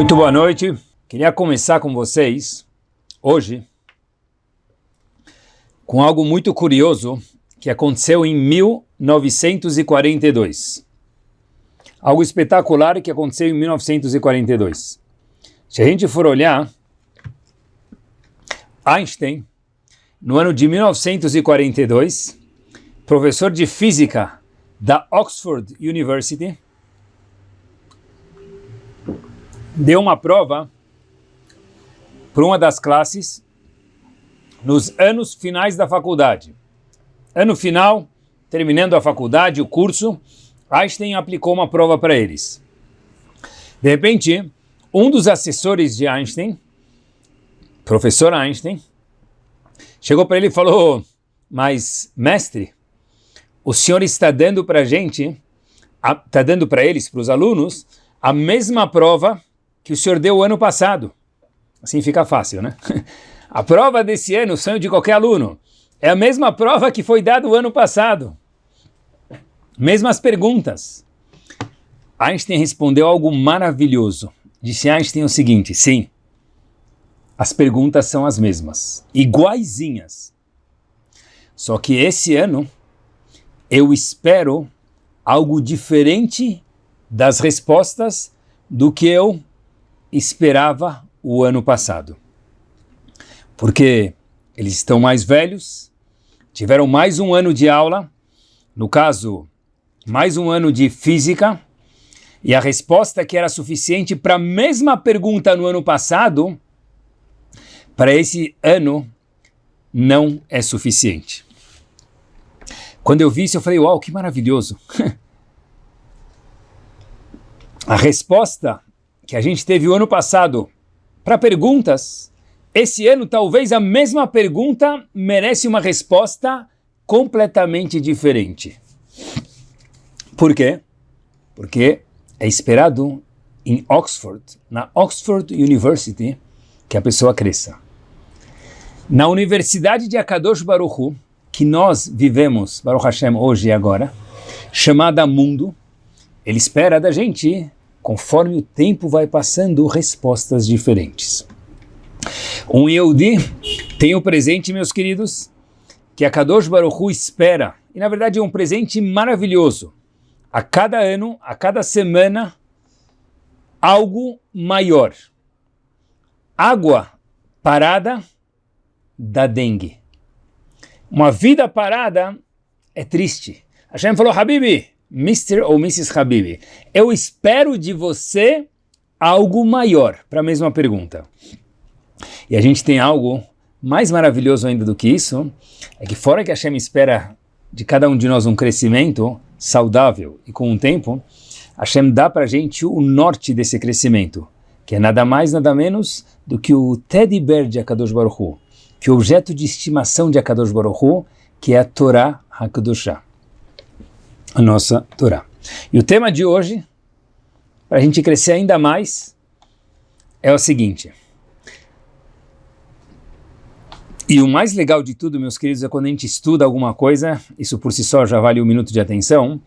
Muito boa noite. Queria começar com vocês hoje com algo muito curioso que aconteceu em 1942. Algo espetacular que aconteceu em 1942. Se a gente for olhar, Einstein, no ano de 1942, professor de física da Oxford University, deu uma prova para uma das classes nos anos finais da faculdade. Ano final, terminando a faculdade, o curso, Einstein aplicou uma prova para eles. De repente, um dos assessores de Einstein, professor Einstein, chegou para ele e falou, mas mestre, o senhor está dando para a gente, está dando para eles, para os alunos, a mesma prova que o senhor deu ano passado. Assim fica fácil, né? A prova desse ano, o sonho de qualquer aluno, é a mesma prova que foi dada o ano passado. Mesmas perguntas. Einstein respondeu algo maravilhoso. Disse Einstein o seguinte, sim, as perguntas são as mesmas, iguaizinhas. Só que esse ano eu espero algo diferente das respostas do que eu esperava o ano passado. Porque eles estão mais velhos, tiveram mais um ano de aula, no caso, mais um ano de física, e a resposta que era suficiente para a mesma pergunta no ano passado, para esse ano, não é suficiente. Quando eu vi isso, eu falei, uau, que maravilhoso. a resposta que a gente teve o ano passado para perguntas, esse ano talvez a mesma pergunta merece uma resposta completamente diferente. Por quê? Porque é esperado em Oxford, na Oxford University, que a pessoa cresça. Na Universidade de Akadosh Baruch que nós vivemos, Baruch Hashem, hoje e agora, chamada Mundo, ele espera da gente conforme o tempo vai passando, respostas diferentes. Um Yehudi tem o presente, meus queridos, que a Kadosh Baruch Hu espera, e na verdade é um presente maravilhoso. A cada ano, a cada semana, algo maior. Água parada da dengue. Uma vida parada é triste. Hashem falou, Habibi, Mr. ou Mrs. Habibi, eu espero de você algo maior, para a mesma pergunta. E a gente tem algo mais maravilhoso ainda do que isso, é que fora que a Hashem espera de cada um de nós um crescimento saudável e com o tempo, a Hashem dá para a gente o norte desse crescimento, que é nada mais, nada menos do que o teddy bear de Akadosh Baruch Hu, que é o objeto de estimação de Akadosh Baruch Hu, que é a Torá HaKadoshah a nossa Torá. E o tema de hoje, para a gente crescer ainda mais, é o seguinte. E o mais legal de tudo, meus queridos, é quando a gente estuda alguma coisa, isso por si só já vale um minuto de atenção,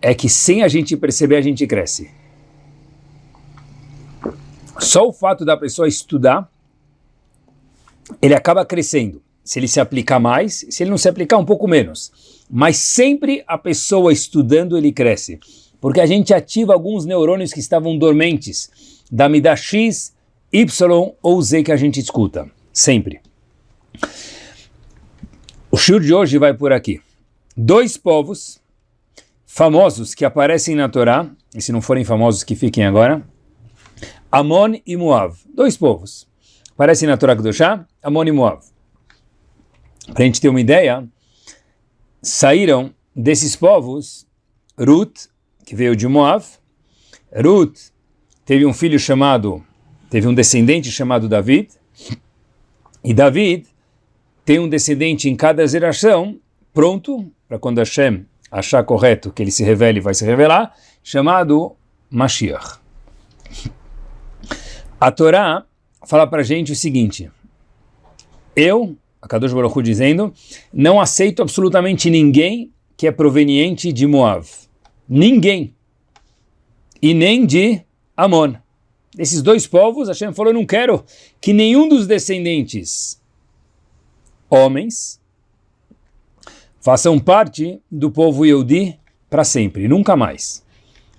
é que sem a gente perceber, a gente cresce. Só o fato da pessoa estudar, ele acaba crescendo. Se ele se aplicar mais, se ele não se aplicar, um pouco menos. Mas sempre a pessoa estudando, ele cresce. Porque a gente ativa alguns neurônios que estavam dormentes, da mida X, Y ou Z que a gente escuta. Sempre. O shur de hoje vai por aqui. Dois povos famosos que aparecem na Torá, e se não forem famosos que fiquem agora, Amon e Moav. Dois povos. Aparecem na Torá Kedoshá, Amon e Moav. Para a gente ter uma ideia, saíram desses povos Ruth, que veio de Moab. Ruth teve um filho chamado, teve um descendente chamado David. E David tem um descendente em cada geração, pronto, para quando Hashem achar correto que ele se revele, vai se revelar, chamado Mashiach. A Torá fala para a gente o seguinte, eu a Kadosh Baruch Hu dizendo, não aceito absolutamente ninguém que é proveniente de Moab. Ninguém. E nem de Amon. desses dois povos, Hashem falou, não quero que nenhum dos descendentes homens façam parte do povo Yehudi para sempre, nunca mais.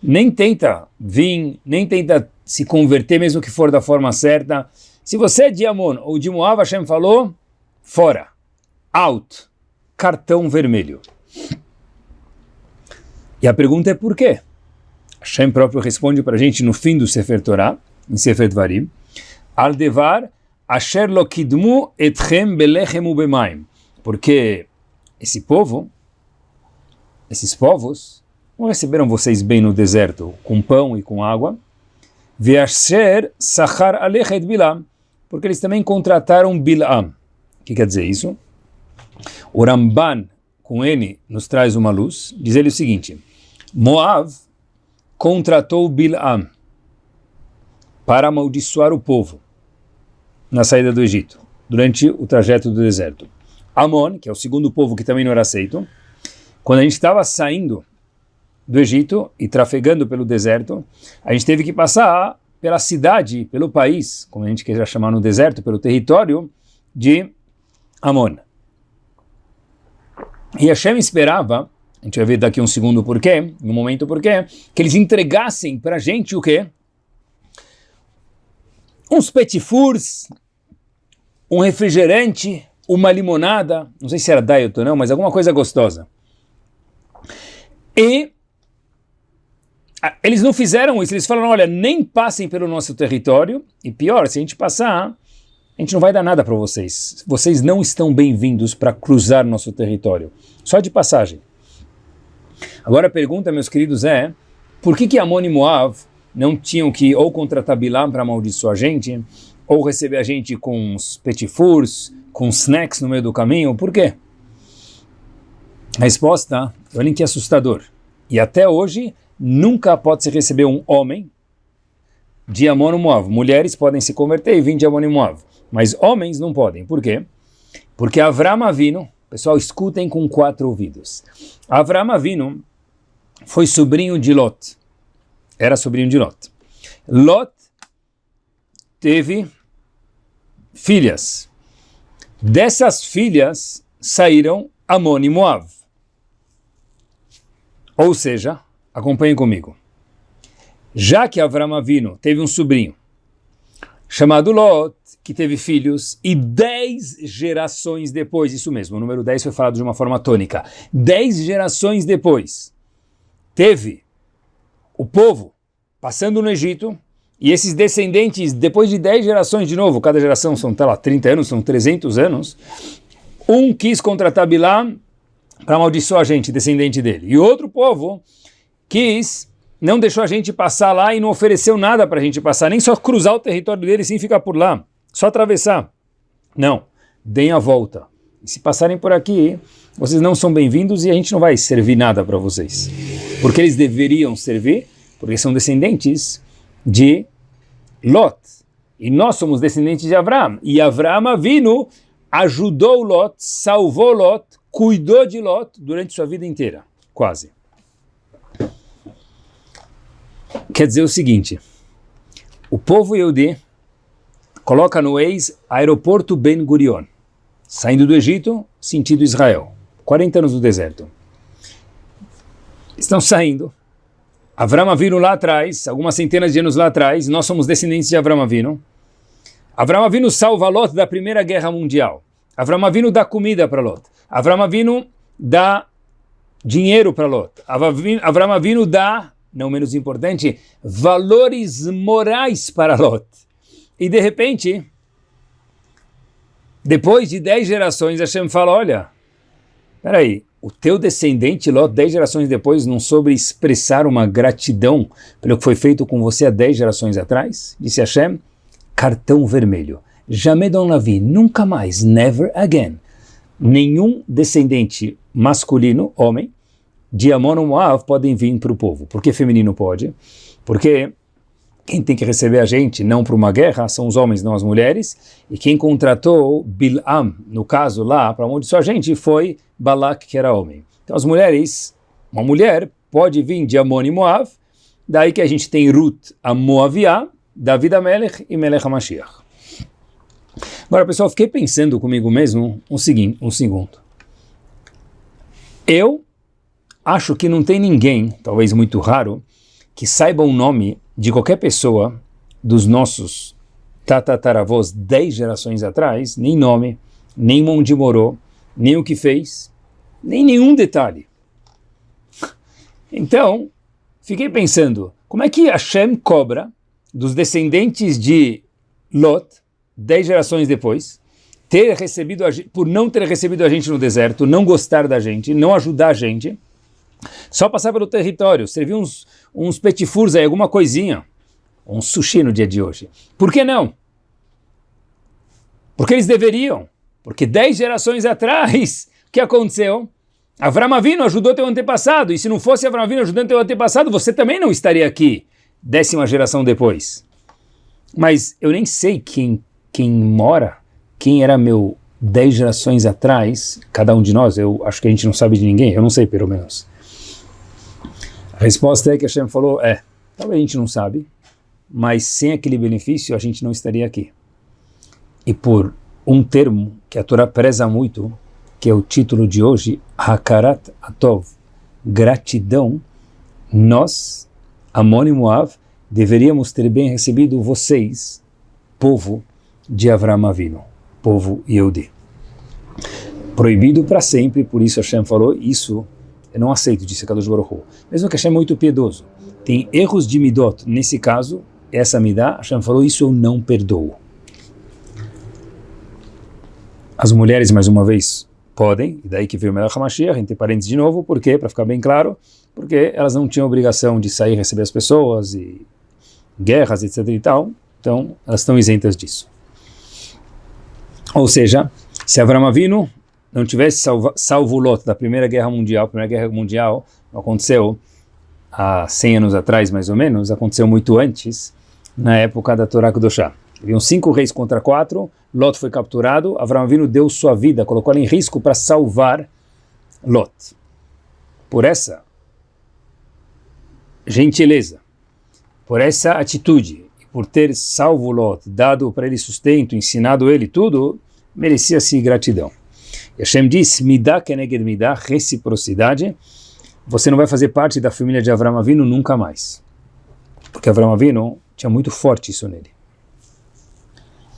Nem tenta vir, nem tenta se converter, mesmo que for da forma certa. Se você é de Amon ou de Moab, Hashem falou, fora, out, cartão vermelho. E a pergunta é por quê? Hashem próprio responde para a gente no fim do Sefer Torah, em Sefer Dvarim, Aldevar asher lo kidmu etchem belechem ubemaim. Porque esse povo, esses povos, não receberam vocês bem no deserto, com pão e com água. Veasher sachar alechet bilam. Porque eles também contrataram Bilam. Que quer dizer isso? O Ramban, com N, nos traz uma luz. Diz ele o seguinte, Moav contratou Bilam para amaldiçoar o povo na saída do Egito, durante o trajeto do deserto. Amon, que é o segundo povo que também não era aceito, quando a gente estava saindo do Egito e trafegando pelo deserto, a gente teve que passar pela cidade, pelo país, como a gente queira chamar no deserto, pelo território de Amon. E Hashem esperava, a gente vai ver daqui um segundo porquê, no momento porquê, que eles entregassem para a gente o quê? uns petit fours, um refrigerante, uma limonada, não sei se era diet ou não, mas alguma coisa gostosa. E eles não fizeram isso, eles falaram, olha, nem passem pelo nosso território, e pior, se a gente passar, a gente não vai dar nada para vocês. Vocês não estão bem-vindos para cruzar nosso território, só de passagem. Agora a pergunta, meus queridos, é, por que que Amon e Moav não tinham que ou contratar Bilam para amaldiçoar a gente, ou receber a gente com os petit fours, com snacks no meio do caminho. Por quê? A resposta, olhem que assustador. E até hoje, nunca pode se receber um homem de Amon e Moav. Mulheres podem se converter e vir de Amon e Moav. Mas homens não podem. Por quê? Porque Avram Avino, pessoal, escutem com quatro ouvidos. Avram Avino foi sobrinho de Lot era sobrinho de Lot. Lot teve filhas. Dessas filhas saíram Amon e Moav. Ou seja, acompanhem comigo. Já que Avram Avino teve um sobrinho chamado Lot, que teve filhos, e dez gerações depois, isso mesmo, o número 10 foi falado de uma forma tônica, dez gerações depois, teve o povo passando no Egito, e esses descendentes, depois de 10 gerações de novo, cada geração são, tá lá, 30 anos, são 300 anos, um quis contratar Bilam para amaldiçoar a gente, descendente dele. E outro povo quis, não deixou a gente passar lá e não ofereceu nada para a gente passar, nem só cruzar o território dele sem ficar por lá, só atravessar. Não, deem a volta. E se passarem por aqui, vocês não são bem-vindos e a gente não vai servir nada para vocês. Porque eles deveriam servir porque são descendentes de Lot. E nós somos descendentes de Avram. E Avram Avinu ajudou Lot, salvou Lot, cuidou de Lot durante sua vida inteira, quase. Quer dizer o seguinte, o povo Yehudi coloca no ex aeroporto Ben Gurion, saindo do Egito, sentido Israel, 40 anos no deserto. Estão saindo, Avram Avinu lá atrás, algumas centenas de anos lá atrás, nós somos descendentes de Avram Avinu. Avram Avinu salva Lot da Primeira Guerra Mundial. Avram Avinu dá comida para Lot. Avram Avinu dá dinheiro para Lot. Avram Avinu dá, não menos importante, valores morais para Lot. E de repente, depois de dez gerações, Hashem fala, olha, peraí, o teu descendente, Lot, dez gerações depois, não soube expressar uma gratidão pelo que foi feito com você há dez gerações atrás? Disse Hashem, cartão vermelho. Jamais dans la vie, nunca mais, never again. Nenhum descendente masculino, homem, de Amon Moav podem vir para o povo. Por que feminino pode? Porque quem tem que receber a gente, não para uma guerra, são os homens, não as mulheres. E quem contratou Bilam, no caso lá, para amaldiçoar a gente, foi Balak, que era homem. Então as mulheres, uma mulher pode vir de Amon e Moav, daí que a gente tem Ruth, a Moaviá, David Amelech e Melech HaMashiach. Agora, pessoal, fiquei pensando comigo mesmo um, seguinte, um segundo. Eu acho que não tem ninguém, talvez muito raro, que saiba o nome de qualquer pessoa dos nossos tatataravós dez gerações atrás, nem nome, nem onde morou, nem o que fez, nem nenhum detalhe. Então, fiquei pensando, como é que Hashem cobra dos descendentes de Lot, dez gerações depois, ter recebido a, por não ter recebido a gente no deserto, não gostar da gente, não ajudar a gente, só passar pelo território, servir uns, uns petifurs aí, alguma coisinha, um sushi no dia de hoje. Por que não? Porque eles deveriam. Porque dez gerações atrás, o que aconteceu? Avram Avinu ajudou teu antepassado, e se não fosse Avram Avinu ajudando teu antepassado, você também não estaria aqui, décima geração depois. Mas eu nem sei quem, quem mora, quem era meu dez gerações atrás, cada um de nós, eu acho que a gente não sabe de ninguém, eu não sei pelo menos. A resposta é que Hashem falou, é, talvez a gente não sabe, mas sem aquele benefício a gente não estaria aqui. E por um termo que a Torá preza muito, que é o título de hoje, Hakarat Atov, gratidão, nós, Amon e Moav, deveríamos ter bem recebido vocês, povo de Avram Avinu, povo Yehudi. Proibido para sempre, por isso Hashem falou, isso eu não aceito, disse Kadosh Baruch Hu. Mesmo que Hashem é muito piedoso, tem erros de midot, nesse caso, essa midá, Hashem falou, isso eu não perdoo. As mulheres, mais uma vez, podem, e daí que veio o Melech HaMashiach, entre parênteses de novo, por quê? Para ficar bem claro, porque elas não tinham obrigação de sair receber as pessoas, e guerras, etc e tal, então elas estão isentas disso. Ou seja, se Avram Avinu não tivesse salvo, salvo Lot da Primeira Guerra Mundial, a Primeira Guerra Mundial aconteceu há 100 anos atrás, mais ou menos, aconteceu muito antes, na época da Torá Kudoshá. Haviam cinco reis contra quatro, Lot foi capturado, Avram Avinu deu sua vida, colocou ela em risco para salvar Lot. Por essa gentileza, por essa atitude, por ter salvo Lot, dado para ele sustento, ensinado ele tudo, merecia-se gratidão. E Hashem diz, dá keneged dá reciprocidade, você não vai fazer parte da família de Avram Avinu nunca mais. Porque Avram Avinu tinha muito forte isso nele.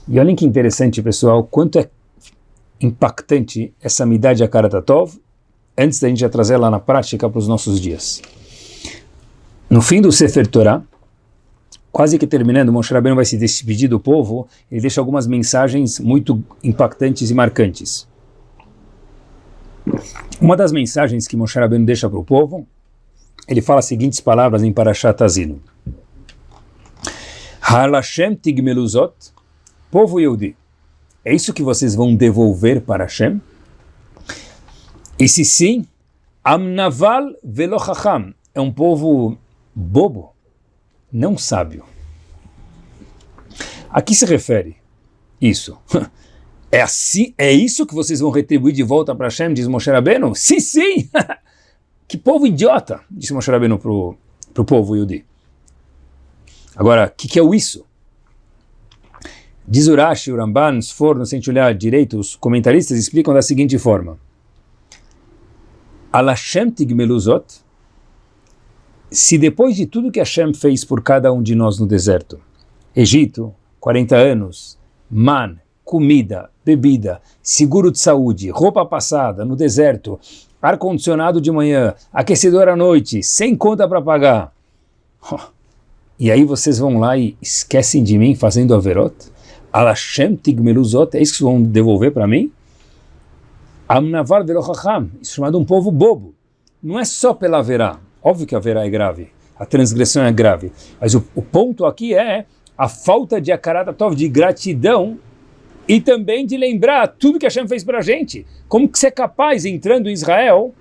E olhem que interessante, pessoal, quanto é impactante essa midá de Akaratatov, antes da gente já trazer ela na prática para os nossos dias. No fim do Sefer Torah, quase que terminando, Moshe Rabbeinu vai se despedir do povo, ele deixa algumas mensagens muito impactantes e marcantes. Uma das mensagens que Moshe Rabbeinu deixa para o povo, ele fala as seguintes palavras em Parashat Azinu. Halashem tigmeluzot Povo Yehudi, é isso que vocês vão devolver para Hashem? E se sim, Amnaval Velochacham é um povo bobo, não sábio. A que se refere isso? É assim, é isso que vocês vão retribuir de volta para Hashem, diz Moshe Rabbeinu? Sim, sim! que povo idiota, disse Moshe Rabbeinu para o povo Yudi. Agora, o que, que é o isso? Diz Urashi, o Ramban, se não sente olhar direito, os comentaristas explicam da seguinte forma. Alashem tigmeluzot, se depois de tudo que Hashem fez por cada um de nós no deserto, Egito, 40 anos, man, comida, bebida, seguro de saúde, roupa passada no deserto, ar-condicionado de manhã, aquecedor à noite, sem conta para pagar. E aí vocês vão lá e esquecem de mim fazendo averot? Alashem tigmeluzot, é isso que vão devolver para mim? Amnavar velochacham, isso é chamado um povo bobo. Não é só pela verá, óbvio que a verá é grave, a transgressão é grave, mas o, o ponto aqui é a falta de akaratatov, de gratidão e também de lembrar tudo que Hashem fez para a gente. Como que você é capaz, entrando em Israel,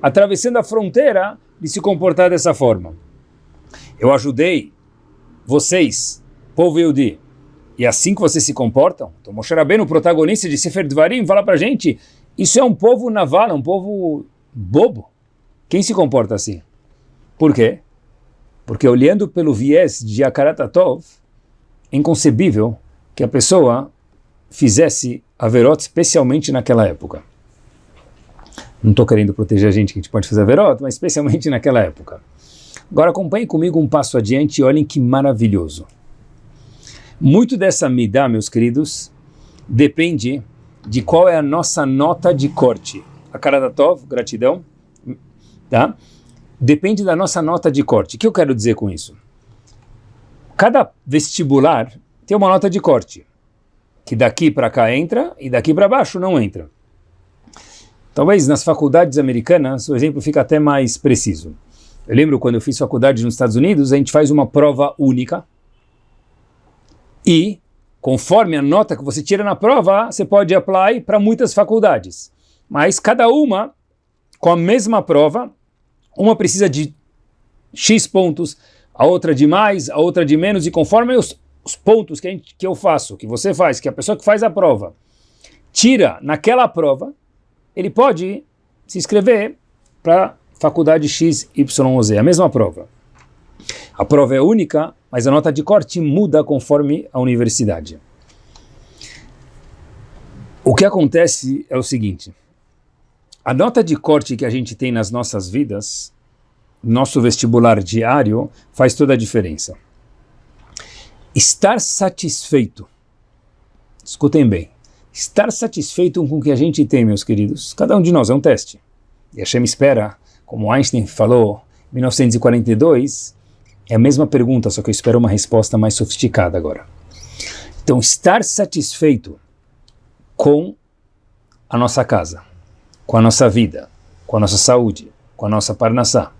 atravessando a fronteira, de se comportar dessa forma? Eu ajudei vocês, povo Yehudi, e é assim que vocês se comportam? Então Moshe Rabbeinu, o protagonista de Sefer Dvarim, fala para gente, isso é um povo naval, um povo bobo. Quem se comporta assim? Por quê? Porque olhando pelo viés de Akaratatov, inconcebível que a pessoa fizesse averot especialmente naquela época. Não estou querendo proteger a gente que a gente pode fazer averot, mas especialmente naquela época. Agora acompanhe comigo um passo adiante e olhem que maravilhoso. Muito dessa midá, meus queridos, depende de qual é a nossa nota de corte. A cara da Tov, gratidão, tá? Depende da nossa nota de corte. O que eu quero dizer com isso? Cada vestibular tem uma nota de corte, que daqui para cá entra e daqui para baixo não entra. Talvez nas faculdades americanas o exemplo fica até mais preciso. Eu lembro quando eu fiz faculdade nos Estados Unidos, a gente faz uma prova única e, conforme a nota que você tira na prova, você pode apply para muitas faculdades. Mas cada uma, com a mesma prova, uma precisa de X pontos, a outra de mais, a outra de menos, e conforme os, os pontos que, gente, que eu faço, que você faz, que a pessoa que faz a prova tira naquela prova, ele pode se inscrever para faculdade X, Y ou Z, a mesma prova. A prova é única, mas a nota de corte muda conforme a universidade. O que acontece é o seguinte, a nota de corte que a gente tem nas nossas vidas nosso vestibular diário faz toda a diferença. Estar satisfeito, escutem bem, estar satisfeito com o que a gente tem, meus queridos, cada um de nós é um teste. E a Shem espera, como Einstein falou em 1942, é a mesma pergunta, só que eu espero uma resposta mais sofisticada agora. Então, estar satisfeito com a nossa casa, com a nossa vida, com a nossa saúde, com a nossa parnassá,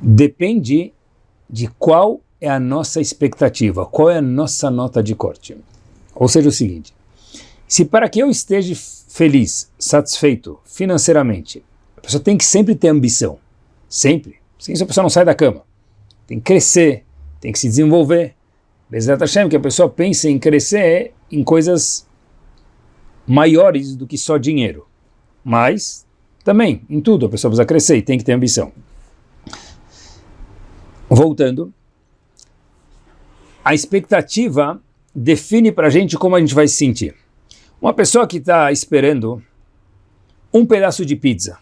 depende de qual é a nossa expectativa, qual é a nossa nota de corte. Ou seja, o seguinte, se para que eu esteja feliz, satisfeito financeiramente, a pessoa tem que sempre ter ambição, sempre, sem isso a pessoa não sai da cama, tem que crescer, tem que se desenvolver, Bezerra Hashem, que a pessoa pense em crescer em coisas maiores do que só dinheiro, mas também, em tudo, a pessoa precisa crescer e tem que ter ambição. Voltando, a expectativa define para a gente como a gente vai se sentir. Uma pessoa que está esperando um pedaço de pizza,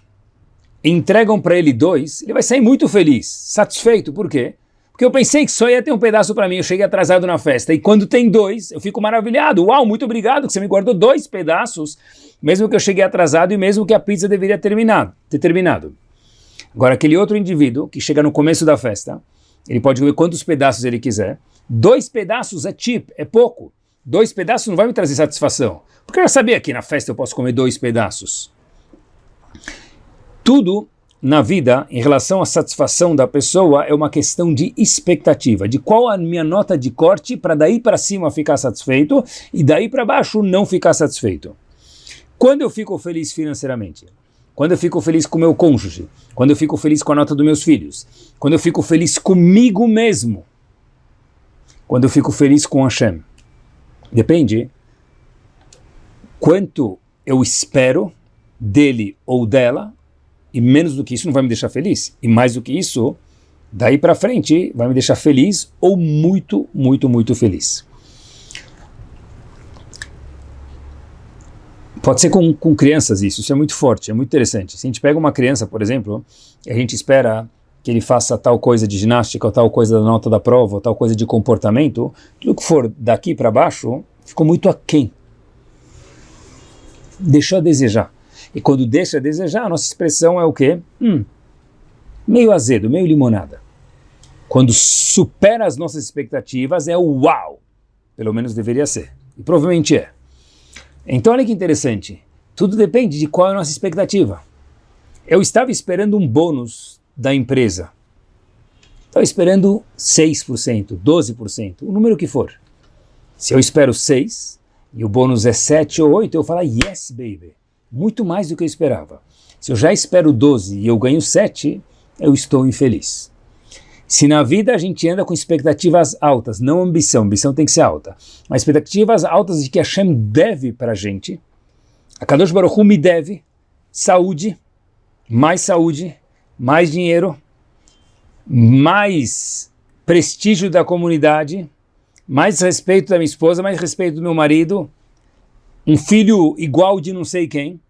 entregam para ele dois, ele vai sair muito feliz, satisfeito. Por quê? Porque eu pensei que só ia ter um pedaço para mim, eu cheguei atrasado na festa. E quando tem dois, eu fico maravilhado. Uau, muito obrigado que você me guardou dois pedaços, mesmo que eu cheguei atrasado e mesmo que a pizza deveria terminar, ter terminado. Agora, aquele outro indivíduo que chega no começo da festa, ele pode comer quantos pedaços ele quiser. Dois pedaços é cheap, é pouco. Dois pedaços não vai me trazer satisfação. Porque eu já sabia que na festa eu posso comer dois pedaços. Tudo na vida, em relação à satisfação da pessoa, é uma questão de expectativa, de qual a minha nota de corte para daí para cima ficar satisfeito e daí para baixo não ficar satisfeito. Quando eu fico feliz financeiramente? quando eu fico feliz com meu cônjuge, quando eu fico feliz com a nota dos meus filhos, quando eu fico feliz comigo mesmo, quando eu fico feliz com Hashem. Depende quanto eu espero dele ou dela, e menos do que isso não vai me deixar feliz. E mais do que isso, daí para frente vai me deixar feliz ou muito, muito, muito feliz. Pode ser com, com crianças isso, isso é muito forte, é muito interessante. Se a gente pega uma criança, por exemplo, e a gente espera que ele faça tal coisa de ginástica, ou tal coisa da nota da prova, ou tal coisa de comportamento, tudo que for daqui para baixo ficou muito aquém. Deixou a desejar. E quando deixa a desejar, a nossa expressão é o quê? Hum, meio azedo, meio limonada. Quando supera as nossas expectativas, é o uau. Pelo menos deveria ser. E provavelmente é. Então olha que interessante, tudo depende de qual é a nossa expectativa. Eu estava esperando um bônus da empresa. Estava esperando 6%, 12%, o número que for. Se eu espero 6 e o bônus é 7 ou 8, eu falo yes, baby. Muito mais do que eu esperava. Se eu já espero 12 e eu ganho 7, eu estou infeliz. Se na vida a gente anda com expectativas altas, não ambição, ambição tem que ser alta, mas expectativas altas de que Hashem deve para a gente, a Kadosh Baruch Hu me deve saúde, mais saúde, mais dinheiro, mais prestígio da comunidade, mais respeito da minha esposa, mais respeito do meu marido, um filho igual de não sei quem.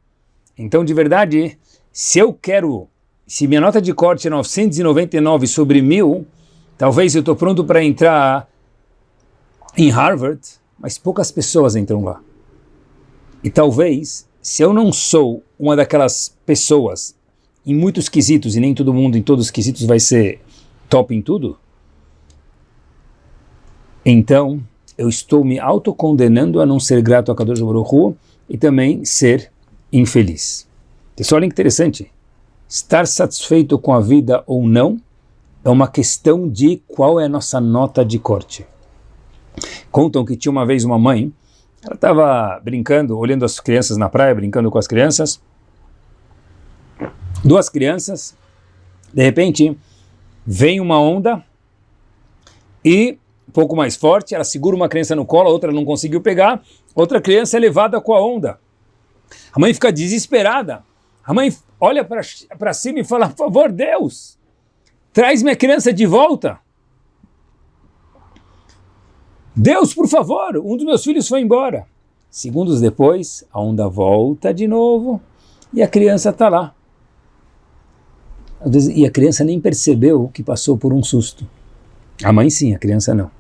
Então, de verdade, se eu quero, se minha nota de corte é 999 sobre 1000, talvez eu estou pronto para entrar em Harvard, mas poucas pessoas entram lá. E talvez, se eu não sou uma daquelas pessoas em muitos quesitos, e nem todo mundo em todos os quesitos vai ser top em tudo, então eu estou me autocondenando a não ser grato a Kadosh Baruch e também ser infeliz. Pessoal, olha interessante. Estar satisfeito com a vida ou não é uma questão de qual é a nossa nota de corte. Contam que tinha uma vez uma mãe, ela estava brincando, olhando as crianças na praia, brincando com as crianças. Duas crianças, de repente, vem uma onda e um pouco mais forte, ela segura uma criança no colo, a outra não conseguiu pegar, outra criança é levada com a onda. A mãe fica desesperada. A mãe olha para cima e fala, por favor, Deus, traz minha criança de volta. Deus, por favor, um dos meus filhos foi embora. Segundos depois, a onda volta de novo e a criança está lá. E a criança nem percebeu que passou por um susto. A mãe sim, a criança não.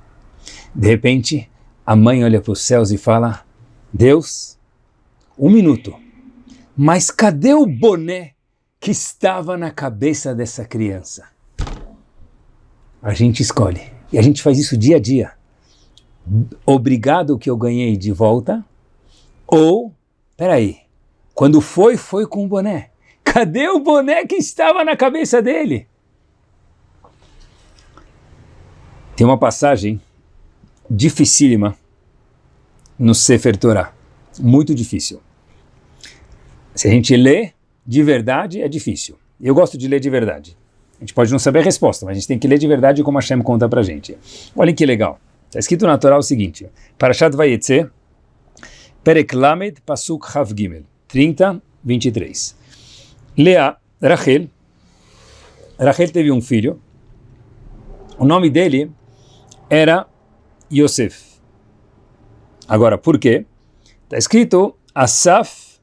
De repente, a mãe olha para os céus e fala, Deus, um minuto, mas cadê o boné que estava na cabeça dessa criança? A gente escolhe. E a gente faz isso dia a dia obrigado que eu ganhei de volta, ou, peraí, quando foi, foi com o boné. Cadê o boné que estava na cabeça dele? Tem uma passagem dificílima no Sefer Torah, muito difícil. Se a gente lê de verdade, é difícil. Eu gosto de ler de verdade. A gente pode não saber a resposta, mas a gente tem que ler de verdade como Hashem conta pra gente. Olhem que legal. Está escrito na Torá o seguinte, Parashat Vayetze, Perek Lamed, Pasuk Hav Gimel, 30, 23. Lea, Rachel, Rachel teve um filho, o nome dele era Yosef. Agora, por quê? Está escrito Asaf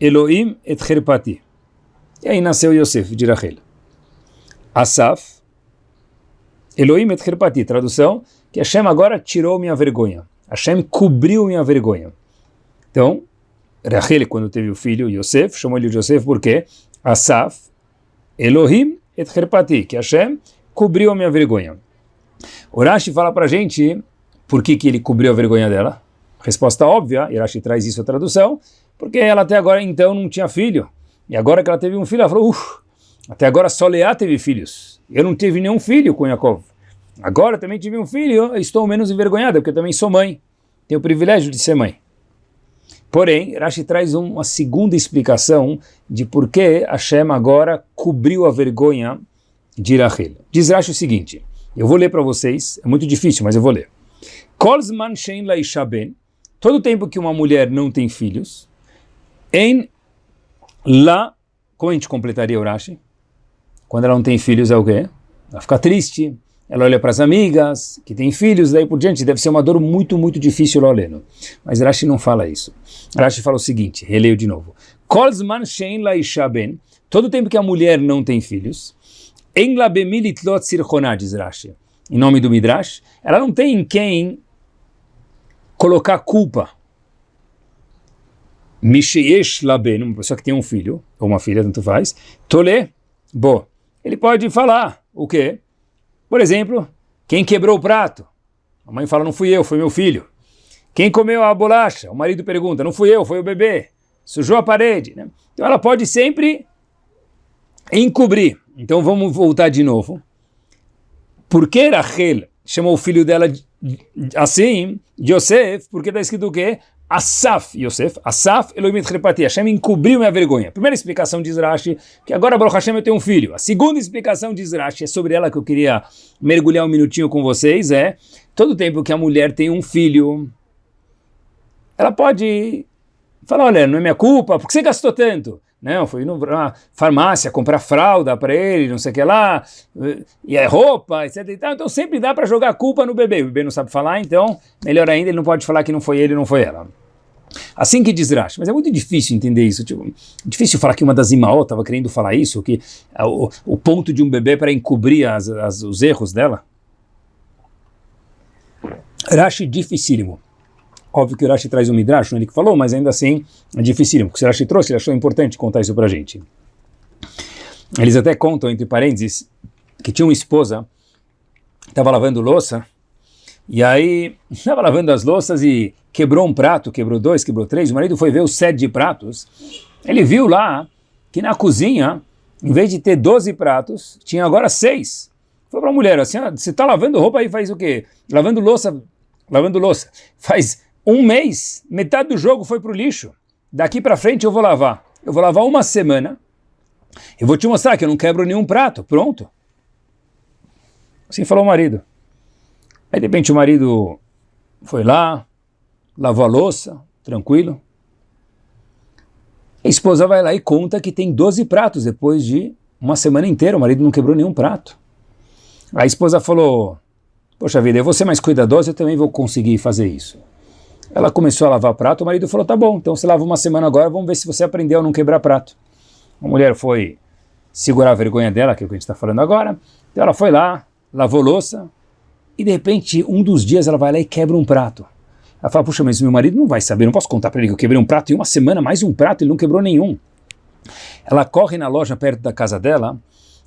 Elohim et Herpati. E aí nasceu Yosef de Rachel. Asaf Elohim et Herpati, tradução, que Hashem agora tirou minha vergonha. Hashem cobriu minha vergonha. Então, Rachel, quando teve o filho Yosef, chamou ele Yosef porque Asaf, Elohim et Herpati, que Hashem cobriu a minha vergonha. Urashi fala para gente por que, que ele cobriu a vergonha dela. Resposta óbvia, Urashi traz isso a tradução, porque ela até agora então não tinha filho. E agora que ela teve um filho, ela falou, até agora só Leá teve filhos. Eu não tive nenhum filho com Yaakov. Agora também tive um filho, estou menos envergonhada, porque também sou mãe. Tenho o privilégio de ser mãe. Porém, Rashi traz uma segunda explicação de por que Hashem agora cobriu a vergonha de Rachel. Diz Rashi o seguinte, eu vou ler para vocês, é muito difícil, mas eu vou ler. Kolzman shein la ishaben, todo tempo que uma mulher não tem filhos, em la, como a gente completaria o Rashi? Quando ela não tem filhos é o quê? Ela fica triste, ela olha para as amigas, que têm filhos, daí por diante, deve ser uma dor muito, muito difícil lá olhando. Mas Rashi não fala isso. Rashi fala o seguinte, releio de novo. Shein todo tempo que a mulher não tem filhos, en la bemilitlot sirchonah, diz Rashi, em nome do Midrash, ela não tem em quem colocar culpa. Uma pessoa que tem um filho, ou uma filha, tanto faz, tole, bo, ele pode falar o quê? Por exemplo, quem quebrou o prato? A mãe fala, não fui eu, foi meu filho. Quem comeu a bolacha? O marido pergunta, não fui eu, foi o bebê. Sujou a parede. Né? Então ela pode sempre encobrir. Então vamos voltar de novo. Por que Rachel chamou o filho dela assim, Yosef? Porque está escrito o quê? Asaf, Yosef, Asaf Elohim Repati, Hashem encobriu minha vergonha. Primeira explicação diz Rashi, que agora Baruch Hashem eu tenho um filho. A segunda explicação diz Rashi, é sobre ela que eu queria mergulhar um minutinho com vocês, é, todo tempo que a mulher tem um filho, ela pode falar, olha, não é minha culpa, por que você gastou tanto? Não, foi numa farmácia comprar fralda para ele, não sei o que lá, e é roupa, etc. Então sempre dá para jogar culpa no bebê. O bebê não sabe falar, então melhor ainda, ele não pode falar que não foi ele, não foi ela. Assim que diz Rashi, mas é muito difícil entender isso. Tipo, difícil falar que uma das Imaó estava querendo falar isso, que o, o ponto de um bebê para encobrir as, as, os erros dela. Rashi dificílimo. Óbvio que o Rashi traz um Midrash, não é ele que falou, mas ainda assim é dificílimo, porque o Rashi trouxe, ele achou importante contar isso para gente. Eles até contam, entre parênteses, que tinha uma esposa, estava lavando louça, e aí estava lavando as louças e quebrou um prato, quebrou dois, quebrou três, o marido foi ver o set de pratos, ele viu lá que na cozinha, em vez de ter 12 pratos, tinha agora seis. Foi para a mulher, assim, ah, você está lavando roupa aí faz o quê? Lavando louça, lavando louça. Faz um mês, metade do jogo foi para o lixo. Daqui para frente eu vou lavar. Eu vou lavar uma semana. Eu vou te mostrar que eu não quebro nenhum prato. Pronto. Assim falou o marido. Aí de repente o marido foi lá, lavou a louça, tranquilo. A esposa vai lá e conta que tem 12 pratos depois de uma semana inteira. O marido não quebrou nenhum prato. A esposa falou, poxa vida, eu vou ser mais cuidadosa, eu também vou conseguir fazer isso. Ela começou a lavar prato, o marido falou, tá bom, então você lava uma semana agora, vamos ver se você aprendeu a não quebrar prato. A mulher foi segurar a vergonha dela, que é o que a gente está falando agora, então ela foi lá, lavou louça, e de repente, um dos dias ela vai lá e quebra um prato. Ela fala, puxa, mas meu marido não vai saber, não posso contar para ele que eu quebrei um prato em uma semana, mais um prato, ele não quebrou nenhum. Ela corre na loja perto da casa dela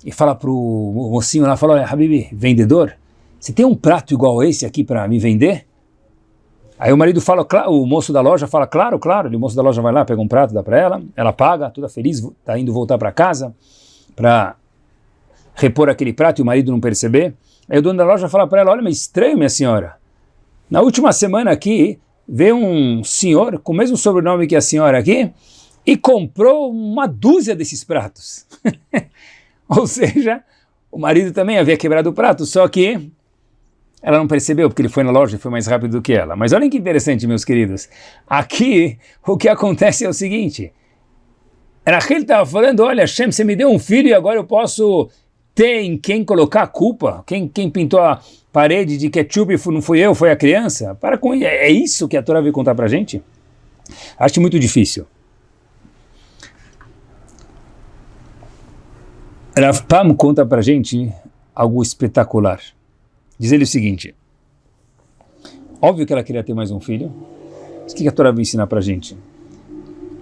e fala para o mocinho lá, fala, olha, Habib, vendedor, você tem um prato igual esse aqui para me vender? Aí o marido fala, o moço da loja fala, claro, claro. o moço da loja vai lá, pega um prato, dá para ela, ela paga, toda feliz, está indo voltar para casa para repor aquele prato e o marido não perceber. Aí o dono da loja fala para ela, olha, mas estranho, minha senhora. Na última semana aqui, veio um senhor com o mesmo sobrenome que a senhora aqui e comprou uma dúzia desses pratos. Ou seja, o marido também havia quebrado o prato, só que ela não percebeu, porque ele foi na loja e foi mais rápido do que ela. Mas olhem que interessante, meus queridos. Aqui, o que acontece é o seguinte. Rachel estava falando, olha, Hashem, você me deu um filho e agora eu posso ter em quem colocar a culpa? Quem, quem pintou a parede de ketchup não fui eu, foi a criança? Para com é, isso que a Torá veio contar para a gente? Acho muito difícil. Rav Pam conta para a gente algo espetacular. Diz ele o seguinte, óbvio que ela queria ter mais um filho, mas o que a Torá vai ensinar para a gente?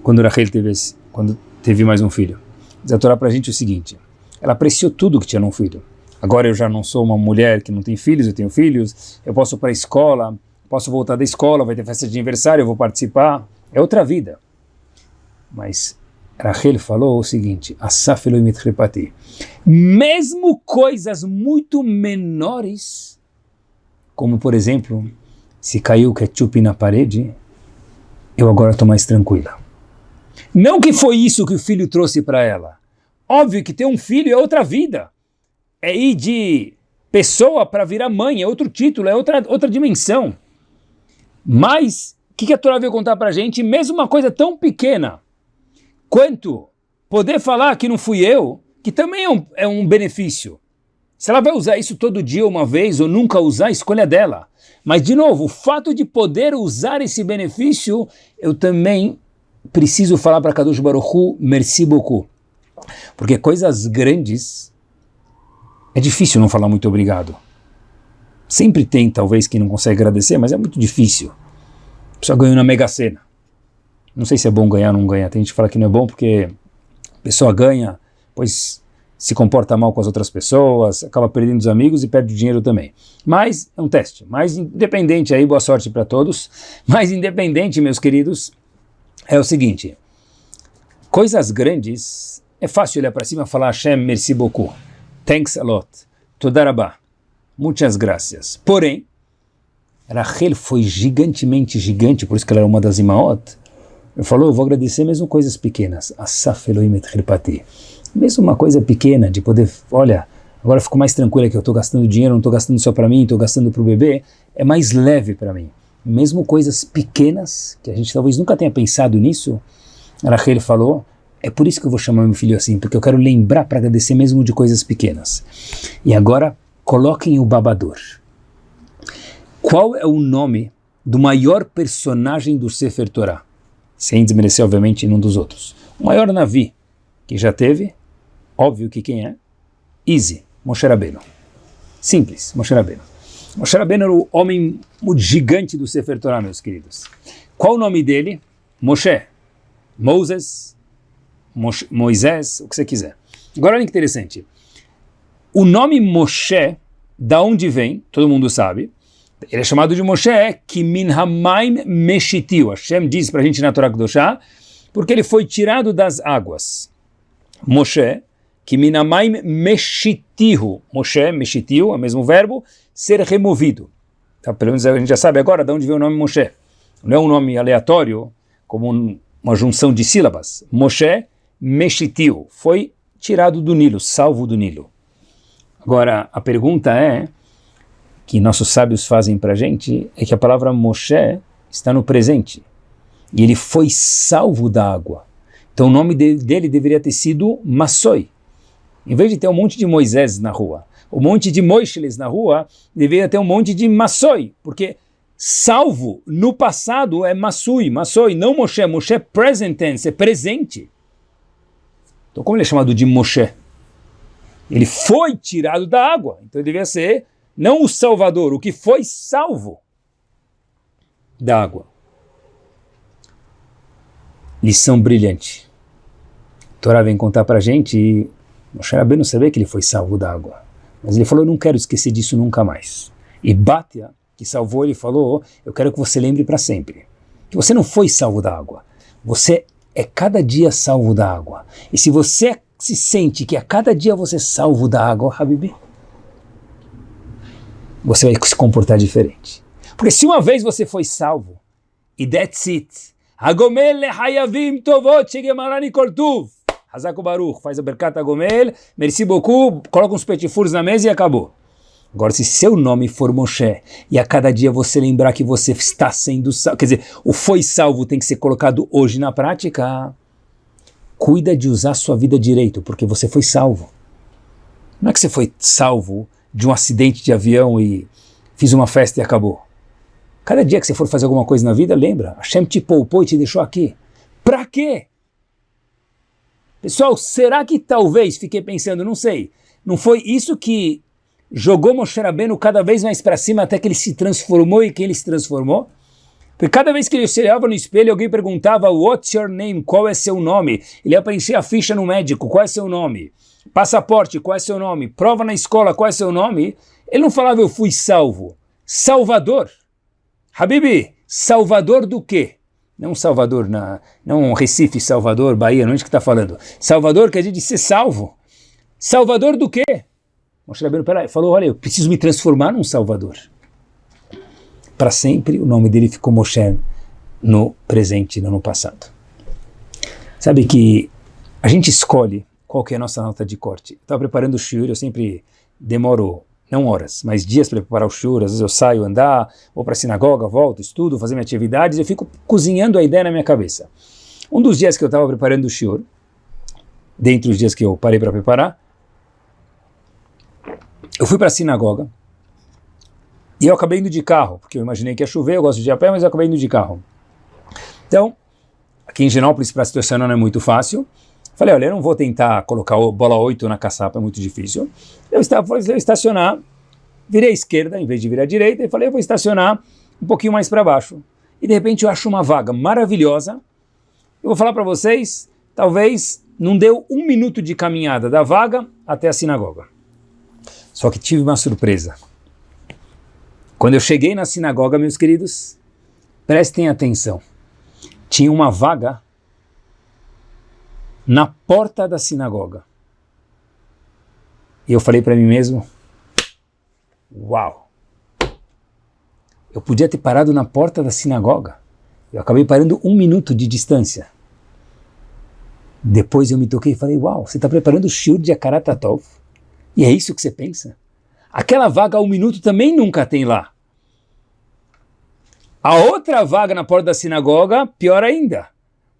Quando Rachel teve, quando teve mais um filho. Diz a Torá para a gente o seguinte, ela apreciou tudo que tinha num filho. Agora eu já não sou uma mulher que não tem filhos, eu tenho filhos, eu posso ir para a escola, posso voltar da escola, vai ter festa de aniversário, eu vou participar, é outra vida. Mas Rachel falou o seguinte, mesmo coisas muito menores, como por exemplo, se caiu ketchup na parede, eu agora estou mais tranquila. Não que foi isso que o filho trouxe para ela. Óbvio que ter um filho é outra vida. É ir de pessoa para virar mãe, é outro título, é outra, outra dimensão. Mas, o que, que a Torá veio contar para a gente? Mesmo uma coisa tão pequena, quanto poder falar que não fui eu, que também é um, é um benefício. Se ela vai usar isso todo dia uma vez ou nunca usar, escolha é dela. Mas, de novo, o fato de poder usar esse benefício, eu também preciso falar para Kadosh Baruch Hu, merci beaucoup. Porque coisas grandes, é difícil não falar muito obrigado. Sempre tem, talvez, quem não consegue agradecer, mas é muito difícil. A pessoa ganhou na Mega Sena. Não sei se é bom ganhar ou não ganhar. Tem gente que fala que não é bom porque a pessoa ganha, pois se comporta mal com as outras pessoas, acaba perdendo os amigos e perde o dinheiro também. Mas é um teste. Mas independente aí, boa sorte para todos. Mas independente, meus queridos, é o seguinte. Coisas grandes, é fácil olhar para cima e falar Hashem, merci beaucoup. Thanks a lot. Todarabá. Muitas graças. Porém, Rachel foi gigantemente gigante, por isso que ela era uma das imaot, ele falou, eu vou agradecer mesmo coisas pequenas. Asaf Elohim et Mesmo uma coisa pequena, de poder, olha, agora fico mais tranquila que eu estou gastando dinheiro, não estou gastando só para mim, estou gastando para o bebê, é mais leve para mim. Mesmo coisas pequenas, que a gente talvez nunca tenha pensado nisso, Rachel falou, É por isso que eu vou chamar meu filho assim, porque eu quero lembrar para agradecer mesmo de coisas pequenas. E agora, coloquem o babador. Qual é o nome do maior personagem do Sefer Torah? Sem desmerecer, obviamente, nenhum dos outros. O maior Navi que já teve, óbvio que quem é? Easy, Moshe Rabbeinu. Simples, Moshe Rabbeinu. Moshe Rabbeinu era o homem o gigante do Sefer Torah, meus queridos. Qual o nome dele? Moshe. Moses, Moshe, Moisés, o que você quiser. Agora olha que interessante. O nome Moshe, da onde vem, todo mundo sabe, ele é chamado de Moshe, que min hamaim meshitiu. Hashem diz para a gente na Torá Kedoshá, porque ele foi tirado das águas. Moshe, que min hamaim meshitihu. Moshe, meshitiu, é o mesmo verbo, ser removido. Tá, pelo menos a gente já sabe agora de onde vem o nome Moshe. Não é um nome aleatório, como um, uma junção de sílabas. Moshe, meshitiu, foi tirado do Nilo, salvo do Nilo. Agora, a pergunta é, que nossos sábios fazem para a gente é que a palavra Moshe está no presente. E ele foi salvo da água. Então o nome dele, deveria ter sido Massoi. Em vez de ter um monte de Moisés na rua, um monte de Moisés na rua, deveria ter um monte de Massoi, porque salvo no passado é Massui, Massoi, não Moshe. Moshe é present tense, é presente. Então como ele é chamado de Moshe? Ele foi tirado da água, então ele deveria ser não o Salvador, o que foi salvo da água. Lição brilhante. A Torá vem contar para a gente e Moshe Rabbeinu sabia que ele foi salvo da água. Mas ele falou, eu não quero esquecer disso nunca mais. E Batia, que salvou, ele falou, eu quero que você lembre para sempre. Que você não foi salvo da água. Você é cada dia salvo da água. E se você se sente que a cada dia você é salvo da água, Habibi, você vai se comportar diferente. Porque se uma vez você foi salvo, e that's it, Hagomel hayavim tovot shegemarani kortuv, Hazako Baruch, faz a berkata Hagomel, merci beaucoup, coloca uns petifuros na mesa e acabou. Agora, se seu nome for Moshe, e a cada dia você lembrar que você está sendo salvo, quer dizer, o foi salvo tem que ser colocado hoje na prática, cuida de usar sua vida direito, porque você foi salvo. Não é que você foi salvo de um acidente de avião e fiz uma festa e acabou. Cada dia que você for fazer alguma coisa na vida, lembra, Hashem te poupou e te deixou aqui. Para quê? Pessoal, será que talvez, fiquei pensando, não sei, não foi isso que jogou Moshe Rabbeinu cada vez mais para cima até que ele se transformou e que ele se transformou? Porque cada vez que ele se olhava no espelho, alguém perguntava, what's your name? Qual é seu nome? Ele ia preencher a ficha no médico, qual é seu nome? Passaporte, qual é seu nome? Prova na escola, qual é seu nome? Ele não falava eu fui salvo. Salvador. Habibi, salvador do quê? Não Salvador, na, não Recife, Salvador, Bahia, não é isso que está falando. Salvador quer dizer ser salvo. Salvador do quê? Moshe Rabbeinu falou, olha, eu preciso me transformar num Salvador. Para sempre o nome dele ficou Moshe no presente, não no passado. Sabe que a gente escolhe qual que é a nossa nota de corte. Estava preparando o shiur, eu sempre demoro, não horas, mas dias para preparar o shiur, às vezes eu saio andar, vou para a sinagoga, volto, estudo, fazer minhas atividades, eu fico cozinhando a ideia na minha cabeça. Um dos dias que eu estava preparando o shiur, dentre os dias que eu parei para preparar, eu fui para a sinagoga, e eu acabei indo de carro, porque eu imaginei que ia chover, eu gosto de ir a pé, mas eu acabei indo de carro. Então, aqui em Genópolis, para se estacionar não é muito fácil, Falei, olha, eu não vou tentar colocar bola 8 na caçapa, é muito difícil. Eu estava, falei, eu estacionar, virei à esquerda em vez de virar à direita, e falei, eu vou estacionar um pouquinho mais para baixo. E de repente eu acho uma vaga maravilhosa. Eu vou falar para vocês, talvez não deu um minuto de caminhada da vaga até a sinagoga. Só que tive uma surpresa. Quando eu cheguei na sinagoga, meus queridos, prestem atenção. Tinha uma vaga na porta da sinagoga. E eu falei para mim mesmo, uau, eu podia ter parado na porta da sinagoga. Eu acabei parando um minuto de distância. Depois eu me toquei e falei, uau, você está preparando o shiur de Akaratatov? E é isso que você pensa? Aquela vaga um minuto também nunca tem lá. A outra vaga na porta da sinagoga, pior ainda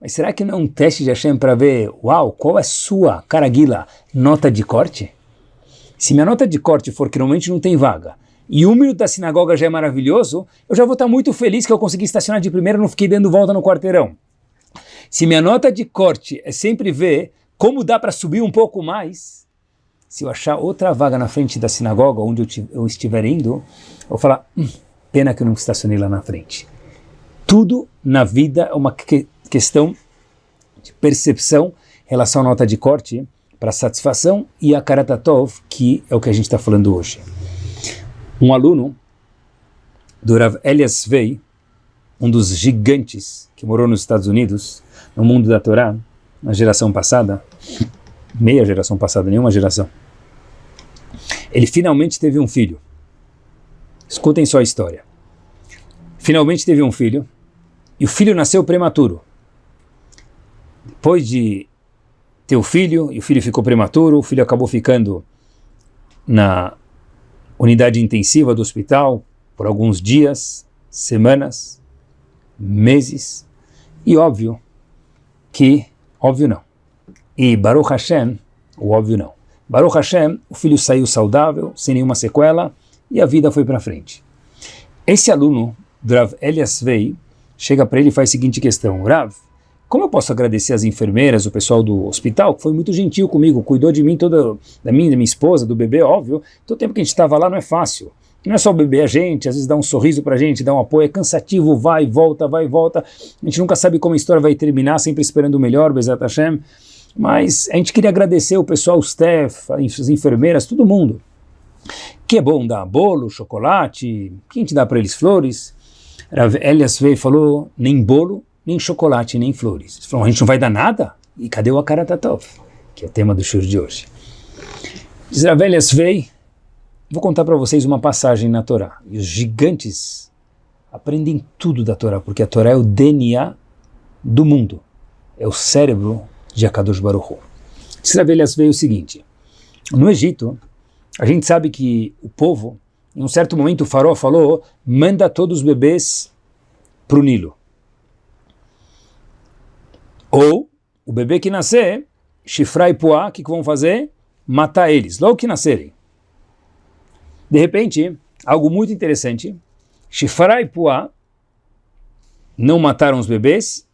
mas será que não é um teste de Hashem para ver, uau, qual é sua, caraguila, nota de corte? Se minha nota de corte for que normalmente não tem vaga, e um minuto da sinagoga já é maravilhoso, eu já vou estar muito feliz que eu consegui estacionar de primeira e não fiquei dando volta no quarteirão. Se minha nota de corte é sempre ver como dá para subir um pouco mais, se eu achar outra vaga na frente da sinagoga onde eu, eu estiver indo, eu vou falar, hum, pena que eu não estacionei lá na frente. Tudo na vida é uma questão de percepção em relação à nota de corte para satisfação e a karatatov, que é o que a gente está falando hoje. Um aluno do Rav Elias Vei, um dos gigantes que morou nos Estados Unidos, no mundo da Torá, na geração passada, meia geração passada, nenhuma geração, ele finalmente teve um filho. Escutem só a história. Finalmente teve um filho, e o filho nasceu prematuro. Depois de ter o filho, e o filho ficou prematuro, o filho acabou ficando na unidade intensiva do hospital por alguns dias, semanas, meses, e óbvio que, óbvio não, e Baruch Hashem, o óbvio não, Baruch Hashem, o filho saiu saudável, sem nenhuma sequela, e a vida foi para frente. Esse aluno, Rav Elias Vei, chega para ele e faz a seguinte questão, Rav, como eu posso agradecer as enfermeiras, o pessoal do hospital, que foi muito gentil comigo, cuidou de mim, toda, da minha, da minha esposa, do bebê, óbvio. Todo tempo que a gente estava lá não é fácil. Não é só o bebê, a gente, às vezes dá um sorriso pra gente, dá um apoio, é cansativo, vai volta, vai volta. A gente nunca sabe como a história vai terminar, sempre esperando o melhor, Bezat Hashem. Mas a gente queria agradecer o pessoal, os staff, as enfermeiras, todo mundo. Que é bom dar bolo, chocolate, quem te dá para eles flores? Elias e falou, nem bolo, nem chocolate, nem flores. Eles falaram, a gente não vai dar nada? E cadê o Akaratatov? Que é o tema do show de hoje. Diz veio, vou contar para vocês uma passagem na Torá. E os gigantes aprendem tudo da Torá, porque a Torá é o DNA do mundo. É o cérebro de Akadosh Baruch Hu. Diz veio o seguinte, no Egito, a gente sabe que o povo, em um certo momento o faraó falou, manda todos os bebês para o Nilo. Ou, o bebê que nascer, chifrar e poá, o que, que vão fazer? Matar eles, logo que nascerem. De repente, algo muito interessante, chifrar e poá não mataram os bebês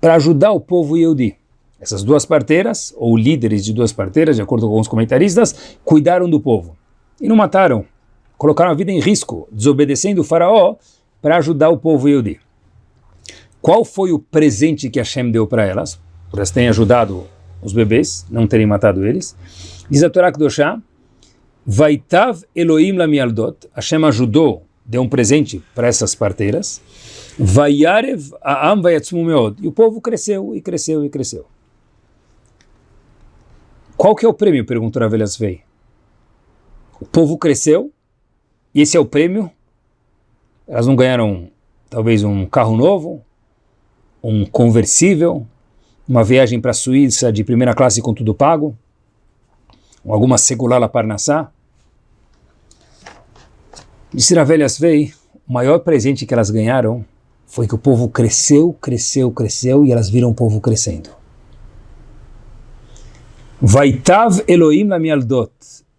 para ajudar o povo Yehudi. Essas duas parteiras, ou líderes de duas parteiras, de acordo com alguns comentaristas, cuidaram do povo. E não mataram. Colocaram a vida em risco, desobedecendo o faraó para ajudar o povo Yehudi. Qual foi o presente que Hashem deu para elas? Por elas terem ajudado os bebês, não terem matado eles. Diz a Torá Kedoshá, Vaitav Elohim lamialdot, Hashem ajudou, deu um presente para essas parteiras. Vayarev aam vayatzmu meod. E o povo cresceu, e cresceu, e cresceu. Qual que é o prêmio? Perguntou Ravelhas Vei. O povo cresceu e esse é o prêmio. Elas não ganharam talvez um carro novo, um conversível, uma viagem para a Suíça de primeira classe com tudo pago, alguma segular la Parnassá. Disse Ravelhas Vei, o maior presente que elas ganharam foi que o povo cresceu, cresceu, cresceu e elas viram o povo crescendo. Vaitav Elohim la mialdot.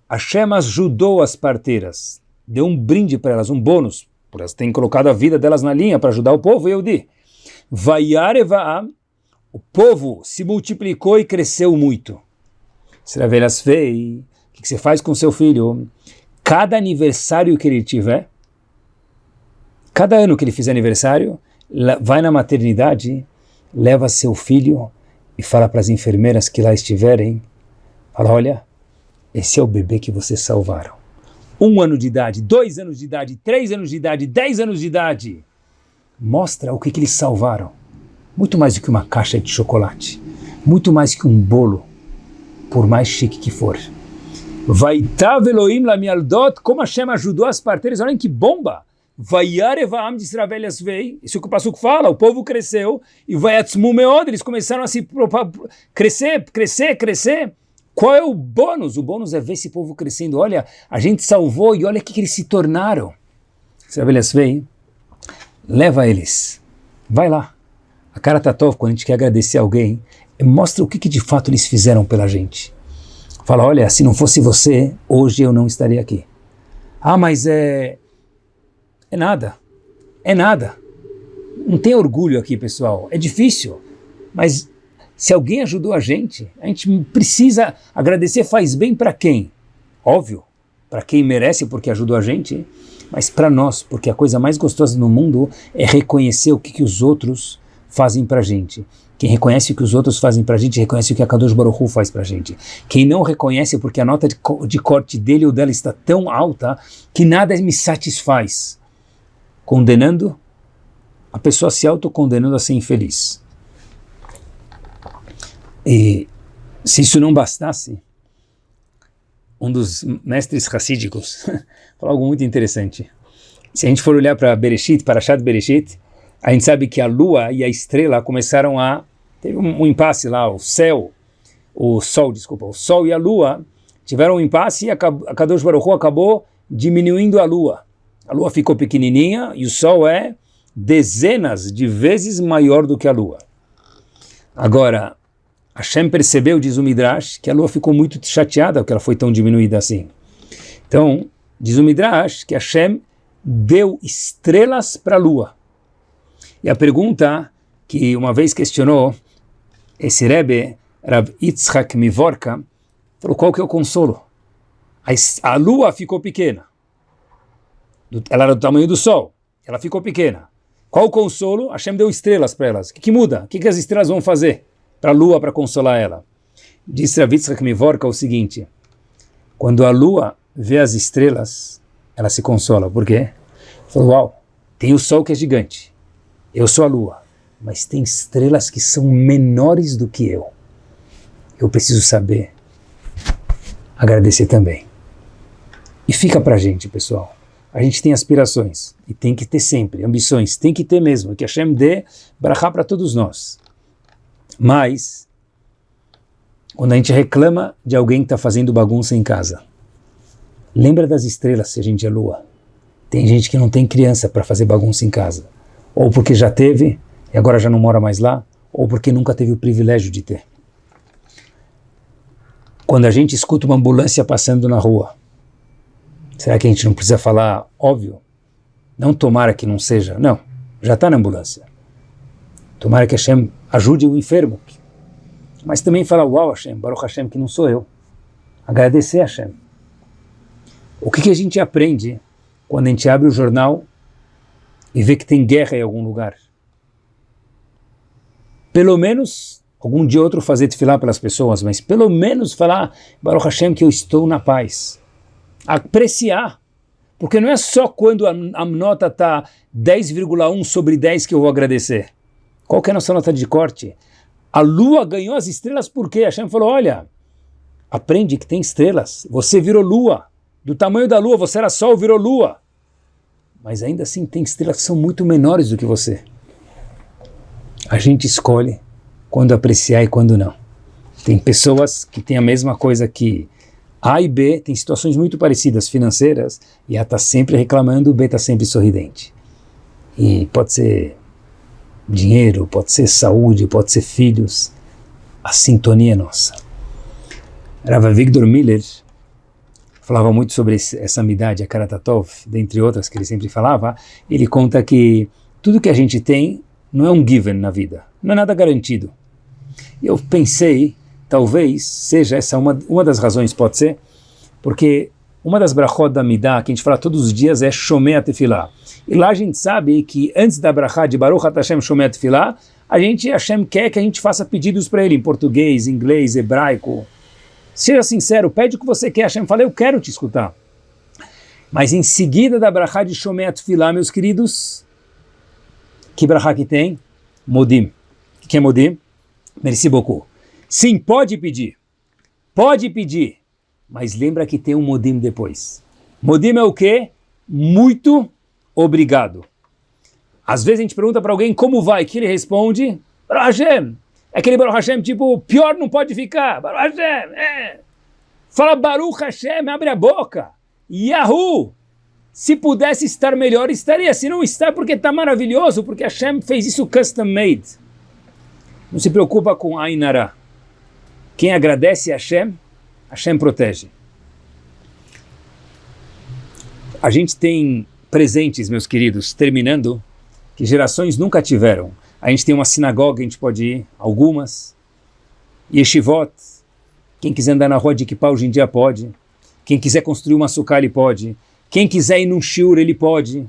Hashem ajudou as parteiras. Deu um brinde para elas, um bônus. Por elas terem colocado a vida delas na linha para ajudar o povo, eu di. Vaiarevaam. O povo se multiplicou e cresceu muito. Seravelhas fei. O que você faz com seu filho? Cada aniversário que ele tiver, cada ano que ele fizer aniversário, vai na maternidade, leva seu filho e fala para as enfermeiras que lá estiverem Fala, olha, esse é o bebê que vocês salvaram. Um ano de idade, dois anos de idade, três anos de idade, dez anos de idade. Mostra o que, que eles salvaram. Muito mais do que uma caixa de chocolate. Muito mais que um bolo, por mais chique que for. Vaitav Elohim lamialdot, como Hashem ajudou as parteiras. Olhem que bomba! Vayarevaam de Israel vei. Isso que o Passuco fala, o povo cresceu. E Vayatzmu meod, eles começaram a se crescer, crescer, crescer. Qual é o bônus? O bônus é ver esse povo crescendo. Olha, a gente salvou e olha o que, que eles se tornaram. Vê, vem, leva eles. Vai lá. A cara Tatov, quando a gente quer agradecer alguém, mostra o que, que de fato eles fizeram pela gente. Fala, olha, se não fosse você, hoje eu não estaria aqui. Ah, mas é... É nada. É nada. Não tem orgulho aqui, pessoal. É difícil. Mas se alguém ajudou a gente, a gente precisa agradecer. Faz bem para quem? Óbvio, para quem merece porque ajudou a gente, mas para nós, porque a coisa mais gostosa no mundo é reconhecer o que, que os outros fazem para gente. Quem reconhece o que os outros fazem para gente, reconhece o que a Kadosh Baruch Hu faz para gente. Quem não reconhece porque a nota de, de corte dele ou dela está tão alta que nada me satisfaz, condenando, a pessoa se autocondenando a ser infeliz. E se isso não bastasse, um dos mestres racídicos falou algo muito interessante. Se a gente for olhar para Bereshit, para Shad Bereshit, a gente sabe que a lua e a estrela começaram a... Teve um, um impasse lá, o céu, o sol, desculpa, o sol e a lua tiveram um impasse e a Kadosh Baruch acabou diminuindo a lua. A lua ficou pequenininha e o sol é dezenas de vezes maior do que a lua. Agora, Hashem percebeu, diz o Midrash, que a lua ficou muito chateada porque ela foi tão diminuída assim. Então, diz o Midrash que Hashem deu estrelas para a lua. E a pergunta que uma vez questionou esse Rebbe, Rav Yitzhak Mivorka, falou qual que é o consolo? A, a lua ficou pequena. Ela era do tamanho do sol. Ela ficou pequena. Qual o consolo? Hashem deu estrelas para elas. O que, que muda? O que, que as estrelas vão fazer para a lua para consolar ela? Disse Rav Yitzhak Mivorka o seguinte, quando a lua vê as estrelas, ela se consola. Por quê? Falou, uau, tem o sol que é gigante. Eu sou a lua, mas tem estrelas que são menores do que eu. Eu preciso saber agradecer também. E fica pra gente, pessoal. A gente tem aspirações, e tem que ter sempre, ambições, tem que ter mesmo, que Hashem dê brachá para todos nós. Mas, quando a gente reclama de alguém que está fazendo bagunça em casa, lembra das estrelas se a gente é lua. Tem gente que não tem criança para fazer bagunça em casa ou porque já teve e agora já não mora mais lá, ou porque nunca teve o privilégio de ter. Quando a gente escuta uma ambulância passando na rua, será que a gente não precisa falar óbvio? Não tomara que não seja, não, já está na ambulância. Tomara que Hashem ajude o enfermo. Mas também falar, uau Hashem, Baruch Hashem, que não sou eu. Agradecer Hashem. O que, que a gente aprende quando a gente abre o jornal e vê que tem guerra em algum lugar. Pelo menos, algum dia outro fazer tefilá pelas pessoas, mas pelo menos falar, Baruch Hashem, que eu estou na paz. Apreciar. Porque não é só quando a, a nota está 10,1 sobre 10 que eu vou agradecer. Qual que é a nossa nota de corte? A lua ganhou as estrelas porque Hashem falou, olha, aprende que tem estrelas. Você virou lua. Do tamanho da lua, você era sol, virou lua mas ainda assim tem estrelas que são muito menores do que você. A gente escolhe quando apreciar e quando não. Tem pessoas que têm a mesma coisa que A e B, tem situações muito parecidas financeiras, e A está sempre reclamando, o B está sempre sorridente. E pode ser dinheiro, pode ser saúde, pode ser filhos. A sintonia é nossa. Rava Victor Miller, falava muito sobre essa amidade, a Karatatov, dentre outras que ele sempre falava, ele conta que tudo que a gente tem não é um given na vida, não é nada garantido. Eu pensei, talvez seja essa uma, uma das razões, pode ser, porque uma das brachot da Midah, que a gente fala todos os dias, é Shomei Tefillah. E lá a gente sabe que antes da brachá de Baruch Hashem Shomei Tefillah, a gente, Hashem quer que a gente faça pedidos para ele em português, inglês, hebraico, Seja sincero, pede o que você quer. Hashem fala, eu quero te escutar. Mas em seguida da brachá de Shomet Filah, meus queridos, que brachá que tem? Modim. O que é Modim? Merci beaucoup. Sim, pode pedir. Pode pedir. Mas lembra que tem um Modim depois. Modim é o quê? Muito obrigado. Às vezes a gente pergunta para alguém como vai, que ele responde, Hashem, é aquele Baruch Hashem, tipo, pior não pode ficar. Baruch Hashem, é. Fala Baruch Hashem, abre a boca. Yahoo! Se pudesse estar melhor, estaria. Se não está, porque está maravilhoso, porque Hashem fez isso custom made. Não se preocupa com Ainara. Quem agradece a Hashem, Hashem protege. A gente tem presentes, meus queridos, terminando, que gerações nunca tiveram. A gente tem uma sinagoga, a gente pode ir, algumas. Yeshivot, quem quiser andar na rua de Kippah hoje em dia pode. Quem quiser construir uma sucá, ele pode. Quem quiser ir num shiur, ele pode.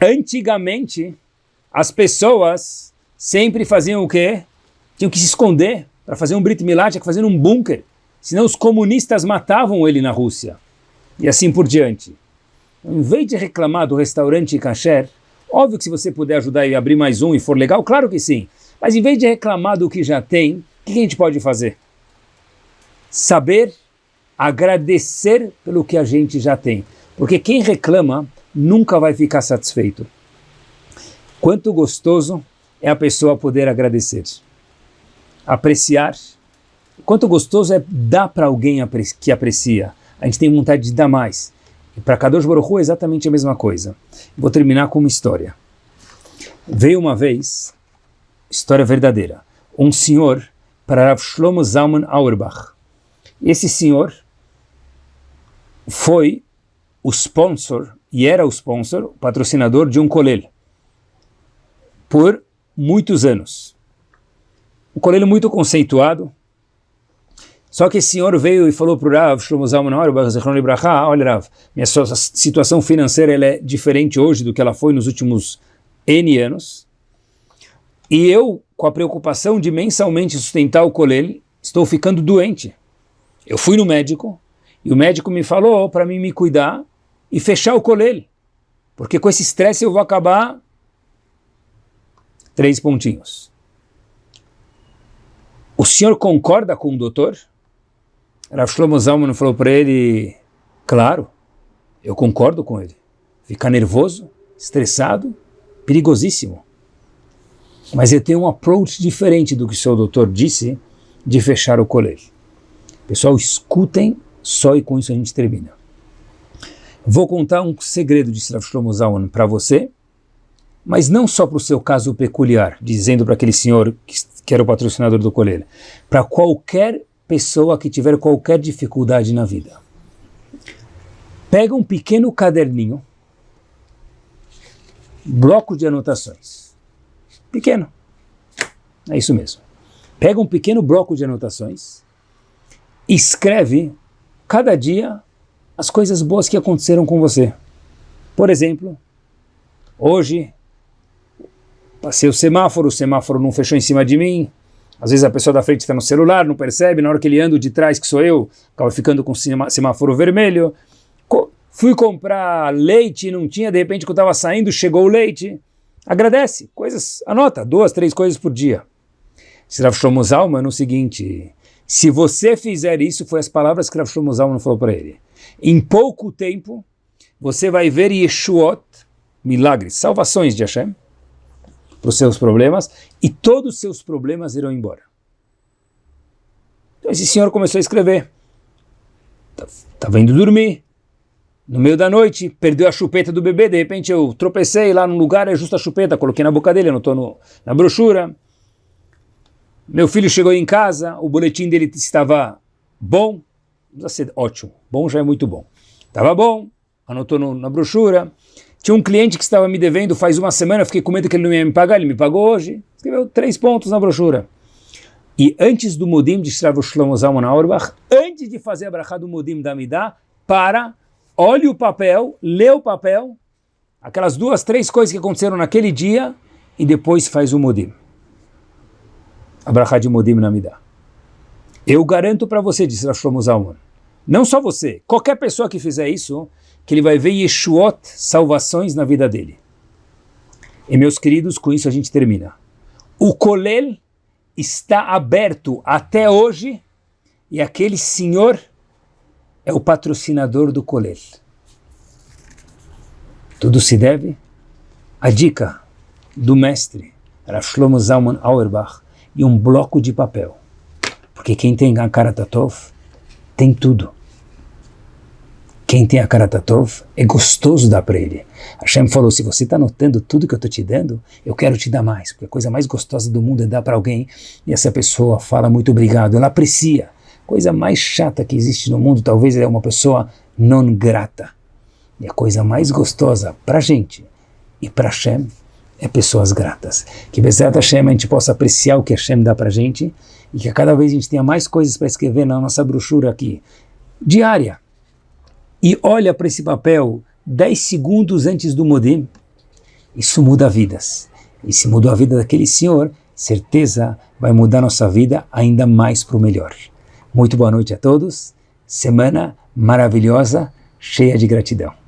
Antigamente, as pessoas sempre faziam o quê? Tinham que se esconder para fazer um Brit Milá, tinha que fazer um bunker. Senão os comunistas matavam ele na Rússia. E assim por diante. Em vez de reclamar do restaurante kasher, óbvio que se você puder ajudar e abrir mais um e for legal, claro que sim. Mas em vez de reclamar do que já tem, o que a gente pode fazer? Saber agradecer pelo que a gente já tem. Porque quem reclama nunca vai ficar satisfeito. Quanto gostoso é a pessoa poder agradecer, apreciar. Quanto gostoso é dar para alguém que aprecia. A gente tem vontade de dar mais. E para Kadosh Baruch Hu é exatamente a mesma coisa. Vou terminar com uma história. Veio uma vez, história verdadeira, um senhor para Rav Shlomo Zalman Auerbach. Esse senhor foi o sponsor, e era o sponsor, o patrocinador de um colel, por muitos anos. Um colel muito conceituado, só que esse senhor veio e falou para o Rav, Shlomo Zalman olha Rav, minha situação financeira é diferente hoje do que ela foi nos últimos N anos, e eu, com a preocupação de mensalmente sustentar o colel, estou ficando doente. Eu fui no médico, e o médico me falou para mim me cuidar e fechar o colel, porque com esse estresse eu vou acabar três pontinhos. O senhor concorda com o doutor? Rav Shlomo Zalman falou para ele, claro, eu concordo com ele. Ficar nervoso, estressado, perigosíssimo. Mas eu tenho um approach diferente do que seu doutor disse de fechar o colégio. Pessoal, escutem só e com isso a gente termina. Vou contar um segredo de Rav Shlomo Zalman para você, mas não só para o seu caso peculiar, dizendo para aquele senhor que, que era o patrocinador do colégio, para qualquer pessoa que tiver qualquer dificuldade na vida. Pega um pequeno caderninho, bloco de anotações. Pequeno. É isso mesmo. Pega um pequeno bloco de anotações, escreve cada dia as coisas boas que aconteceram com você. Por exemplo, hoje passei o semáforo, o semáforo não fechou em cima de mim, às vezes a pessoa da frente está no celular, não percebe, na hora que ele anda de trás, que sou eu, acaba ficando com semáforo vermelho. Co fui comprar leite, não tinha, de repente quando eu estava saindo, chegou o leite. Agradece, coisas, anota, duas, três coisas por dia. Rav Shlomo Zalman, no seguinte, se você fizer isso, foi as palavras que Rav Shlomo Zalman falou para ele. Em pouco tempo, você vai ver Yeshuot, milagres, salvações de Hashem, para os seus problemas e todos os seus problemas irão embora. Então esse senhor começou a escrever. Estava indo dormir, no meio da noite, perdeu a chupeta do bebê, de repente eu tropecei lá no lugar, é justo a chupeta, coloquei na boca dele, anotou no, na brochura. Meu filho chegou em casa, o boletim dele estava bom, não precisa ser ótimo, bom já é muito bom. Estava bom, anotou no, na brochura. Tinha um cliente que estava me devendo faz uma semana, fiquei com medo que ele não ia me pagar, ele me pagou hoje. Escreveu três pontos na brochura. E antes do Mudim de Shrav Shlomo Zalman Auerbach, antes de fazer a brachá do Mudim da Midah, para, olhe o papel, lê o papel, aquelas duas, três coisas que aconteceram naquele dia, e depois faz o Mudim. A brachá de Mudim na Midah. Eu garanto para você, disse Shlomo Zalman, não só você, qualquer pessoa que fizer isso, que ele vai ver Yeshuot, salvações na vida dele. E meus queridos, com isso a gente termina. O Kolel está aberto até hoje e aquele senhor é o patrocinador do Kolel. Tudo se deve à dica do mestre Rav Shlomo Zalman Auerbach e um bloco de papel. Porque quem tem a cara Tatov tem tudo quem tem a Karatatov é gostoso dar para ele. Hashem falou, se você está notando tudo que eu estou te dando, eu quero te dar mais, porque a coisa mais gostosa do mundo é dar para alguém e essa pessoa fala muito obrigado, ela aprecia. Coisa mais chata que existe no mundo talvez é uma pessoa não grata. E a coisa mais gostosa para gente e para Hashem é pessoas gratas. Que Bezerra Hashem a gente possa apreciar o que Hashem dá para gente e que cada vez a gente tenha mais coisas para escrever na nossa brochura aqui, diária. E olha para esse papel 10 segundos antes do modem, isso muda vidas. E se mudou a vida daquele senhor, certeza vai mudar nossa vida ainda mais para o melhor. Muito boa noite a todos, semana maravilhosa, cheia de gratidão.